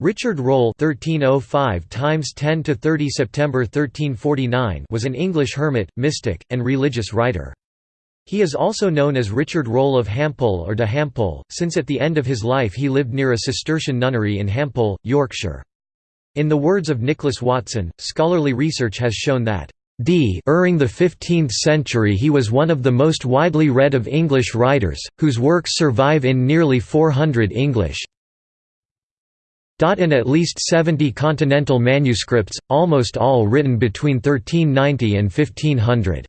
Richard Rolle (1305–10–30 September 1349) was an English hermit, mystic, and religious writer. He is also known as Richard Rolle of Hampole or de Hampole, since at the end of his life he lived near a Cistercian nunnery in Hampole, Yorkshire. In the words of Nicholas Watson, scholarly research has shown that D. During the 15th century he was one of the most widely read of English writers, whose works survive in nearly 400 English in at least 70 continental manuscripts, almost all written between 1390 and 1500.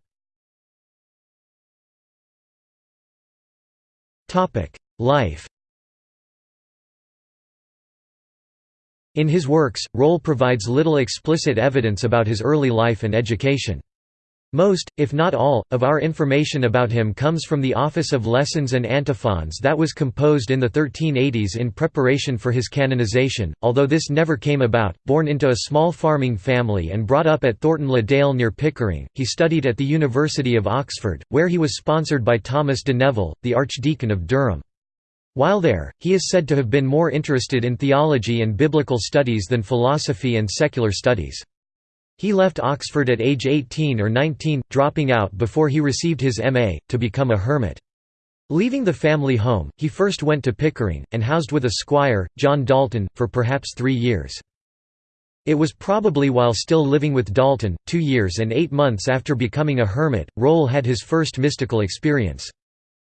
Life In his works, Rolle provides little explicit evidence about his early life and education. Most, if not all, of our information about him comes from the Office of Lessons and Antiphons that was composed in the 1380s in preparation for his canonization, although this never came about. Born into a small farming family and brought up at Thornton le Dale near Pickering, he studied at the University of Oxford, where he was sponsored by Thomas de Neville, the Archdeacon of Durham. While there, he is said to have been more interested in theology and biblical studies than philosophy and secular studies. He left Oxford at age 18 or 19, dropping out before he received his M.A., to become a hermit. Leaving the family home, he first went to Pickering, and housed with a squire, John Dalton, for perhaps three years. It was probably while still living with Dalton, two years and eight months after becoming a hermit, Rolle had his first mystical experience.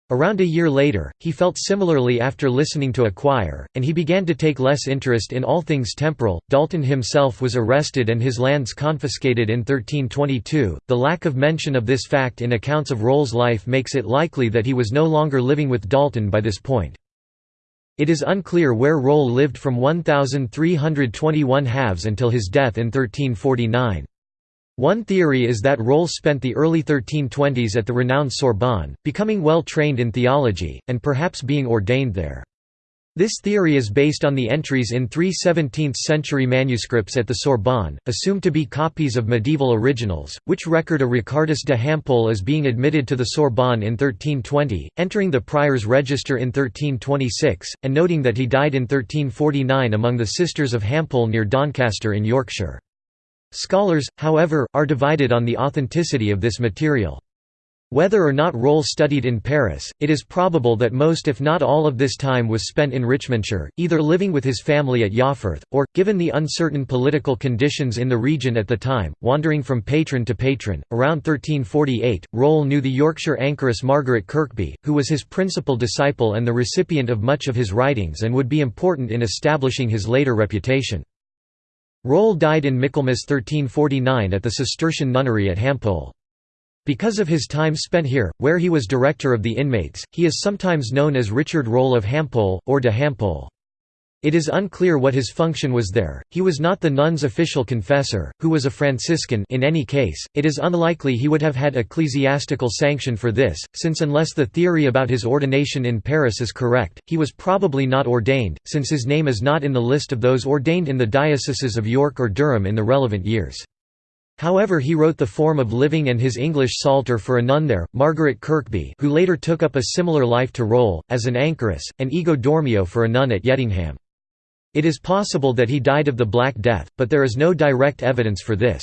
Around a year later, he felt similarly after listening to a choir, and he began to take less interest in all things temporal. Dalton himself was arrested and his lands confiscated in 1322. The lack of mention of this fact in accounts of Rolle's life makes it likely that he was no longer living with Dalton by this point. It is unclear where Rolle lived from 1321 halves until his death in 1349. One theory is that Rolle spent the early 1320s at the renowned Sorbonne, becoming well trained in theology, and perhaps being ordained there. This theory is based on the entries in three 17th-century manuscripts at the Sorbonne, assumed to be copies of medieval originals, which record a Ricardus de Hampole as being admitted to the Sorbonne in 1320, entering the prior's register in 1326, and noting that he died in 1349 among the Sisters of Hampole near Doncaster in Yorkshire. Scholars, however, are divided on the authenticity of this material. Whether or not Rolle studied in Paris, it is probable that most if not all of this time was spent in Richmondshire, either living with his family at Yafforth, or, given the uncertain political conditions in the region at the time, wandering from patron to patron. Around 1348, Rolle knew the Yorkshire anchoress Margaret Kirkby, who was his principal disciple and the recipient of much of his writings and would be important in establishing his later reputation. Rolle died in Michaelmas 1349 at the Cistercian nunnery at Hampole. Because of his time spent here, where he was director of the inmates, he is sometimes known as Richard Rolle of Hampole, or de Hampole. It is unclear what his function was there. He was not the nun's official confessor, who was a Franciscan in any case, it is unlikely he would have had ecclesiastical sanction for this, since unless the theory about his ordination in Paris is correct, he was probably not ordained, since his name is not in the list of those ordained in the dioceses of York or Durham in the relevant years. However he wrote the form of living and his English Psalter for a nun there, Margaret Kirkby who later took up a similar life to Rolle, as an anchoress, and Ego Dormio for a nun at Yedingham. It is possible that he died of the Black Death, but there is no direct evidence for this.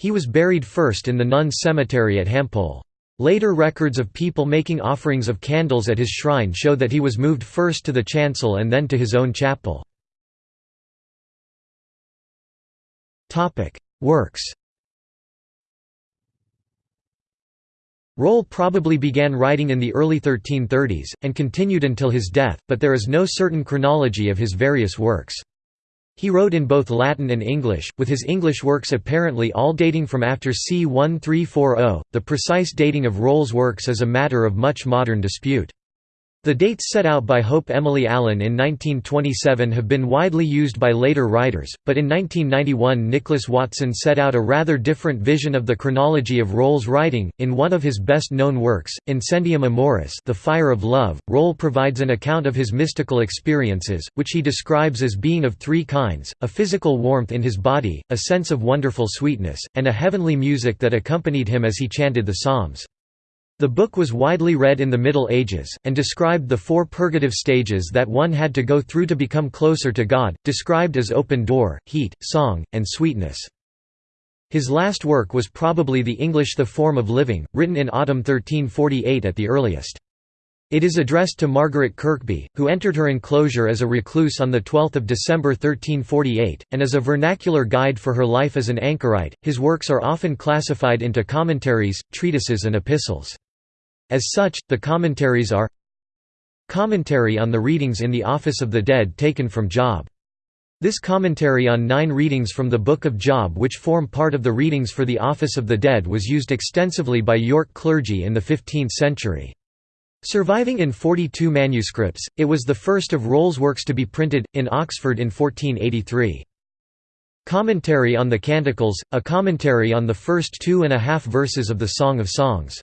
He was buried first in the nuns' cemetery at Hampole. Later records of people making offerings of candles at his shrine show that he was moved first to the chancel and then to his own chapel. Works Rolle probably began writing in the early 1330s, and continued until his death, but there is no certain chronology of his various works. He wrote in both Latin and English, with his English works apparently all dating from after c. 1340. The precise dating of Rolle's works is a matter of much modern dispute. The dates set out by Hope Emily Allen in 1927 have been widely used by later writers, but in 1991 Nicholas Watson set out a rather different vision of the chronology of Rolle's writing. In one of his best-known works, Incendium Amoris The Fire of Love, Rolle provides an account of his mystical experiences, which he describes as being of three kinds, a physical warmth in his body, a sense of wonderful sweetness, and a heavenly music that accompanied him as he chanted the Psalms. The book was widely read in the Middle Ages, and described the four purgative stages that one had to go through to become closer to God, described as open door, heat, song, and sweetness. His last work was probably the English The Form of Living, written in autumn 1348 at the earliest. It is addressed to Margaret Kirkby, who entered her enclosure as a recluse on 12 December 1348, and as a vernacular guide for her life as an anchorite. His works are often classified into commentaries, treatises, and epistles. As such, the commentaries are Commentary on the readings in the Office of the Dead taken from Job. This commentary on nine readings from the Book of Job which form part of the readings for the Office of the Dead was used extensively by York clergy in the 15th century. Surviving in 42 manuscripts, it was the first of Rolle's works to be printed, in Oxford in 1483. Commentary on the Canticles, a commentary on the first two and a half verses of the Song of Songs.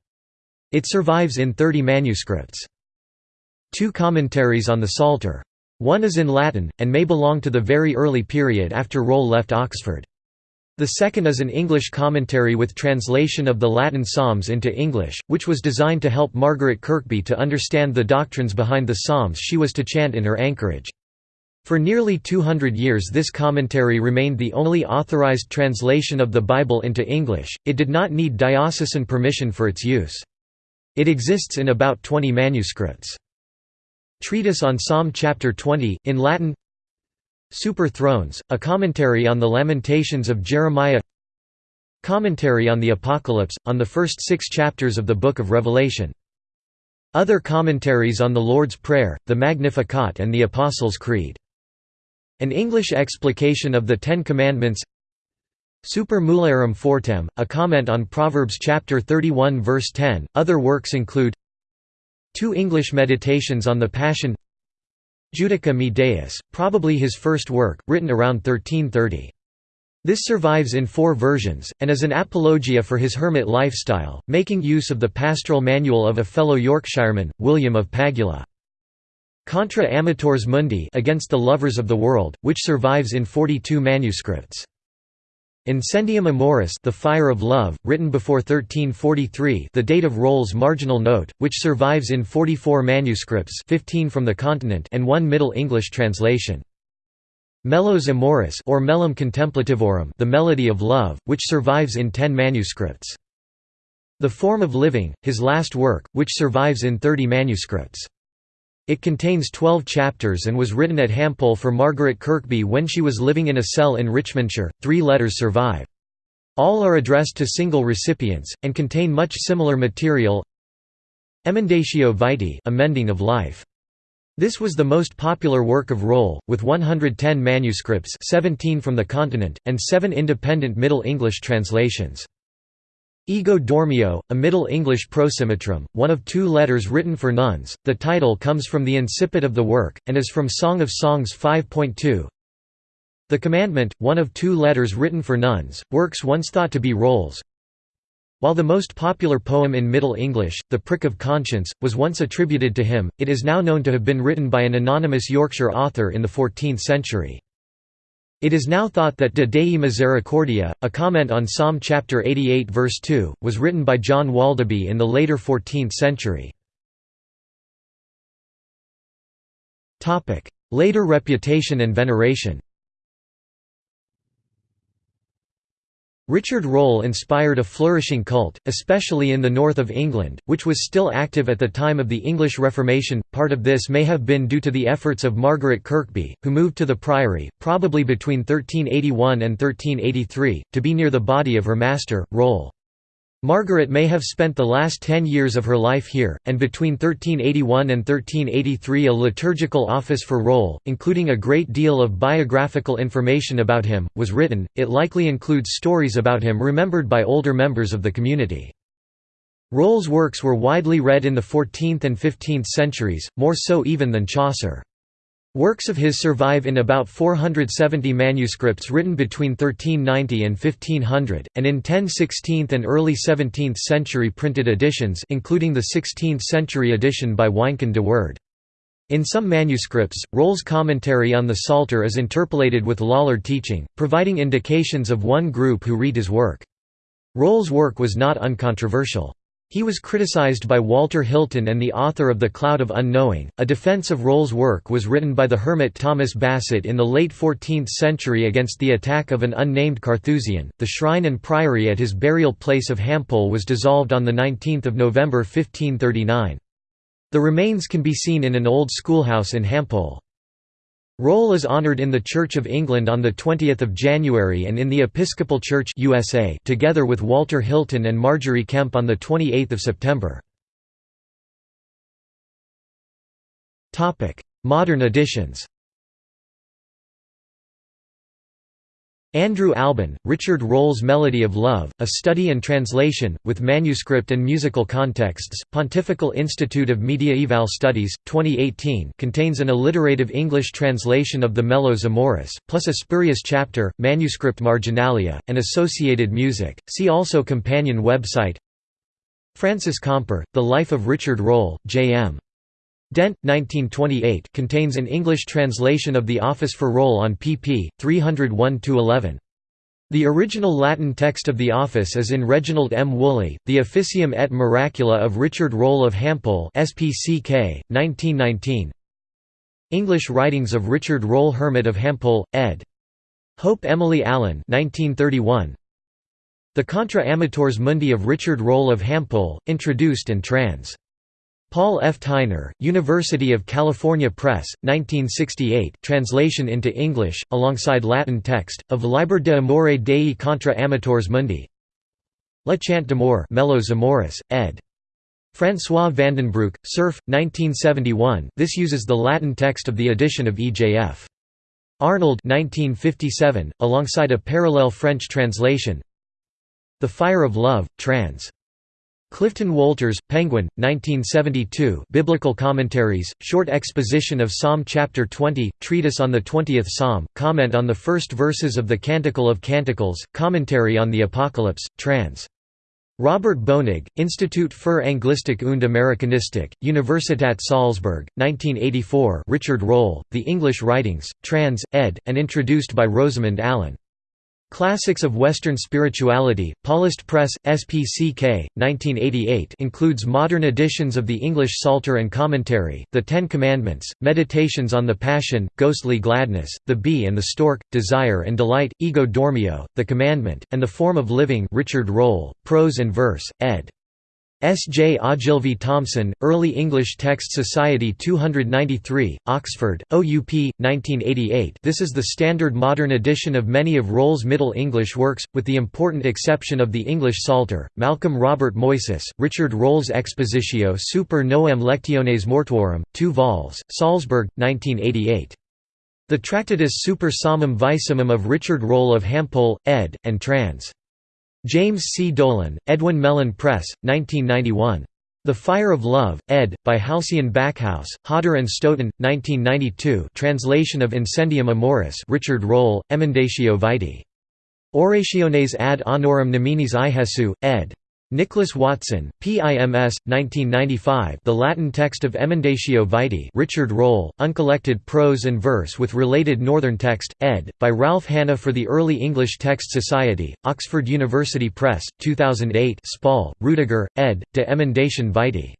It survives in 30 manuscripts. Two commentaries on the Psalter. One is in Latin, and may belong to the very early period after Rolle left Oxford. The second is an English commentary with translation of the Latin Psalms into English, which was designed to help Margaret Kirkby to understand the doctrines behind the Psalms she was to chant in her anchorage. For nearly 200 years this commentary remained the only authorized translation of the Bible into English, it did not need diocesan permission for its use. It exists in about 20 manuscripts. Treatise on Psalm chapter 20, in Latin Super Threnos, a commentary on the Lamentations of Jeremiah Commentary on the Apocalypse, on the first six chapters of the Book of Revelation. Other commentaries on the Lord's Prayer, the Magnificat and the Apostles' Creed. An English explication of the Ten Commandments Super Mulierem Fortem, a comment on Proverbs chapter 31 verse 10. Other works include Two English meditations on the Passion Judica me Deus, probably his first work, written around 1330. This survives in four versions, and is an apologia for his hermit lifestyle, making use of the pastoral manual of a fellow Yorkshireman, William of Pagula. Contra Amatores Mundi against the lovers of the world, which survives in 42 manuscripts. Incendium Amoris The Fire of Love, written before 1343 the date of Rolle's marginal note, which survives in 44 manuscripts 15 from the continent and one Middle English translation. Melos Amoris or Mellum Contemplativorum The Melody of Love, which survives in 10 manuscripts. The Form of Living, his last work, which survives in 30 manuscripts. It contains 12 chapters and was written at Hampole for Margaret Kirkby when she was living in a cell in Richmondshire. Three letters survive. All are addressed to single recipients, and contain much similar material Emendatio Vitae amending of life. This was the most popular work of Rolle, with 110 manuscripts 17 from the continent, and seven independent Middle English translations. Ego Dormio, a Middle English prosimetrum, one of two letters written for nuns. The title comes from the incipit of the work, and is from Song of Songs 5.2. The Commandment, one of two letters written for nuns, works once thought to be Rolle's. While the most popular poem in Middle English, The Prick of Conscience, was once attributed to him, it is now known to have been written by an anonymous Yorkshire author in the 14th century. It is now thought that De Dei Misericordia, a comment on Psalm chapter 88 verse 2, was written by John Waldeby in the later 14th century. Later reputation and veneration Richard Rolle inspired a flourishing cult, especially in the north of England, which was still active at the time of the English Reformation. Part of this may have been due to the efforts of Margaret Kirkby, who moved to the priory, probably between 1381 and 1383, to be near the body of her master, Rolle. Margaret may have spent the last ten years of her life here, and between 1381 and 1383 a liturgical office for Rolle, including a great deal of biographical information about him, was written. It likely includes stories about him remembered by older members of the community. Rolle's works were widely read in the 14th and 15th centuries, more so even than Chaucer. Works of his survive in about 470 manuscripts written between 1390 and 1500, and in 10 16th and early 17th century printed editions including the 16th century edition by Wynkyn de Worde. In some manuscripts, Rolle's commentary on the Psalter is interpolated with Lollard teaching, providing indications of one group who read his work. Rolle's work was not uncontroversial. He was criticized by Walter Hilton and the author of The Cloud of Unknowing. A defense of Rolle's work was written by the hermit Thomas Bassett in the late 14th century against the attack of an unnamed Carthusian. The shrine and priory at his burial place of Hampole was dissolved on 19 November 1539. The remains can be seen in an old schoolhouse in Hampole. Rolle is honored in the Church of England on 20 January and in the Episcopal Church USA together with Walter Hilton and Margery Kempe on 28 September. Modern editions Andrew Albin, Richard Rolle's Melody of Love, A Study and Translation, with Manuscript and Musical Contexts, Pontifical Institute of Mediaeval Studies, 2018 contains an alliterative English translation of the Melos Amoris, plus a spurious chapter, Manuscript Marginalia, and associated music. See also companion website Francis Comper, The Life of Richard Rolle, J.M. Dent, 1928 contains an English translation of the Office for Rolle on pp. 301–11. The original Latin text of the office is in Reginald M. Woolley, The Officium et Miracula of Richard Rolle of Hampole SPCK, 1919 English Writings of Richard Rolle Hermit of Hampole, ed. Hope Emily Allen 1931. The Contra Amatores Mundi of Richard Rolle of Hampole, introduced and trans. Paul F. Theiner, University of California Press, 1968 translation into English, alongside Latin text, of Liber de Amore Dei contra Amatores Mundi Le Chant d'amour Melos Amoris, ed. François Vandenbroucke, Cerf, 1971 this uses the Latin text of the edition of E.J.F. Arnold 1957, alongside a parallel French translation The Fire of Love, trans. Clifton Walters, Penguin, 1972 Biblical Commentaries, Short Exposition of Psalm Chapter 20, Treatise on the Twentieth Psalm, Comment on the First Verses of the Canticle of Canticles, Commentary on the Apocalypse, trans. Robert Boenig, Institut für Anglistik und Amerikanistik, Universität Salzburg, 1984 Richard Rolle, The English Writings, trans, ed., and introduced by Rosamund Allen. Classics of Western Spirituality, Paulist Press, SPCK, 1988 includes modern editions of the English Psalter and Commentary, The Ten Commandments, Meditations on the Passion, Ghostly Gladness, The Bee and the Stork, Desire and Delight, Ego Dormio, The Commandment, and the Form of Living Richard Rolle, Prose and Verse, ed. S. J. Ogilvie Thompson, Early English Text Society 293, Oxford, OUP, 1988 this is the standard modern edition of many of Rolle's Middle English works, with the important exception of the English Psalter, Malcolm Robert Moyes, Richard Rolle's Expositio super Noem Lectiones Mortuorum, 2 vols, Salzburg, 1988. The Tractatus super Psalmum Vicimum of Richard Rolle of Hampole, ed., and trans. James C. Dolan, Edwin Mellen Press, 1991. The Fire of Love, ed., by Halcyon Backhouse, Hodder and Stoughton, 1992 translation of Incendium Amoris Richard Rolle, Emendatio Vitae. Orationes ad honorem Neminis i Jesu, ed. Nicholas Watson, PIMS, 1995 The Latin text of Emendatio Vitae Richard Rolle, uncollected prose and verse with related Northern text, ed., by Ralph Hanna for the Early English Text Society, Oxford University Press, 2008 Spall, Rudiger, ed., De Emendation Vitae.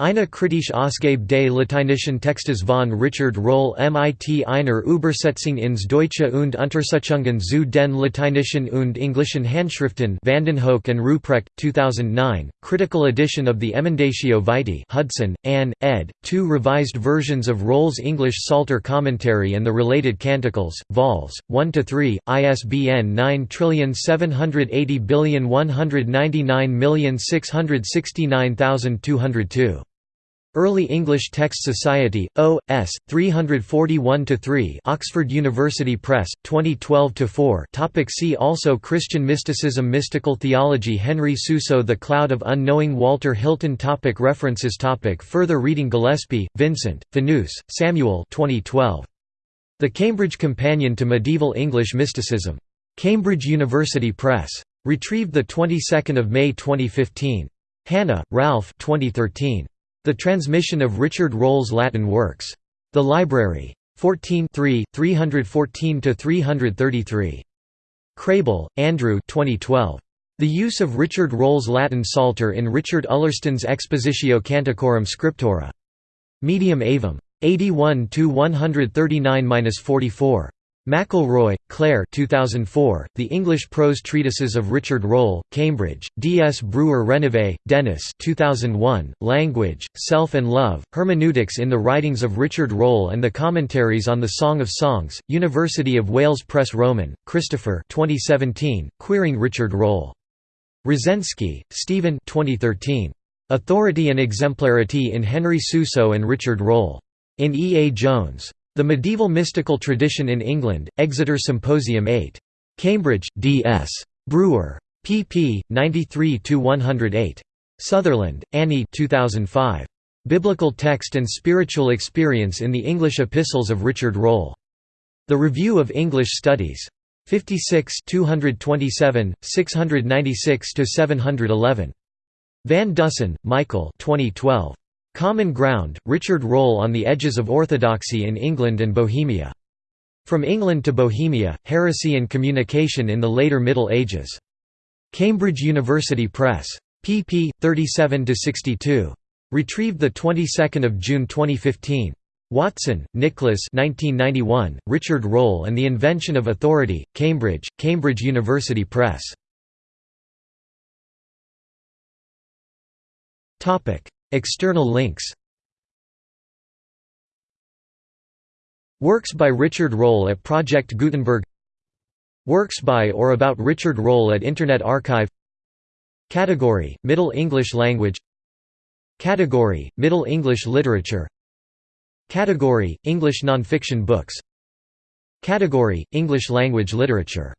Eine kritische Ausgabe des lateinischen Textes von Richard Rolle mit einer Übersetzung ins Deutsche und Untersuchungen zu den lateinischen und englischen Handschriften Vandenhoeck and Ruprecht, 2009, Critical Edition of the Emendatio Vitae Hudson, Ann, ed., two revised versions of Rolle's English Psalter Commentary and the related Canticles, vols. 1–3, ISBN 9780199669202. Early English Text Society, O. S. 341–3 Oxford University Press, 2012–4 Topic See also Christian mysticism Mystical theology Henry Suso The Cloud of Unknowing Walter Hilton topic References topic Further reading Gillespie, Vincent, Fanous, Samuel 2012. The Cambridge Companion to Medieval English Mysticism. Cambridge University Press. Retrieved 22 May 2015. Hanna, Ralph 2013. The Transmission of Richard Rolle's Latin Works. The Library. 14 314–333. Kraebel, Andrew 2012. The use of Richard Rolle's Latin Psalter in Richard Ullerston's Expositio Canticorum Scriptura. Medium Aevum. 81 139-44. McElroy, Claire 2004, The English Prose Treatises of Richard Rolle, Cambridge, D. S. Brewer Reneve, Dennis 2001, Language, Self and Love, Hermeneutics in the Writings of Richard Rolle and the Commentaries on the Song of Songs, University of Wales Press Roman, Christopher 2017, Queering Richard Rolle. Roszensky, Stephen 2013. Authority and Exemplarity in Henry Suso and Richard Rolle. In E. A. Jones. The Medieval Mystical Tradition in England, Exeter Symposium 8. Cambridge, D.S. Brewer. pp. 93–108. Sutherland, Annie 2005. Biblical Text and Spiritual Experience in the English Epistles of Richard Rolle. The Review of English Studies. 56 227, 696–711. Van Dussen, Michael 2012. Common Ground, Richard Rolle on the Edges of Orthodoxy in England and Bohemia. From England to Bohemia, Heresy and Communication in the Later Middle Ages. Cambridge University Press. pp. 37–62. Retrieved 22 June 2015. Watson, Nicholas 1991, Richard Rolle and the Invention of Authority, Cambridge, Cambridge University Press. External links. Works by Richard Rolle at Project Gutenberg. Works by or about Richard Rolle at Internet Archive. Category, Middle English Language. Category, Middle English Literature. Category, English nonfiction books. Category, English language literature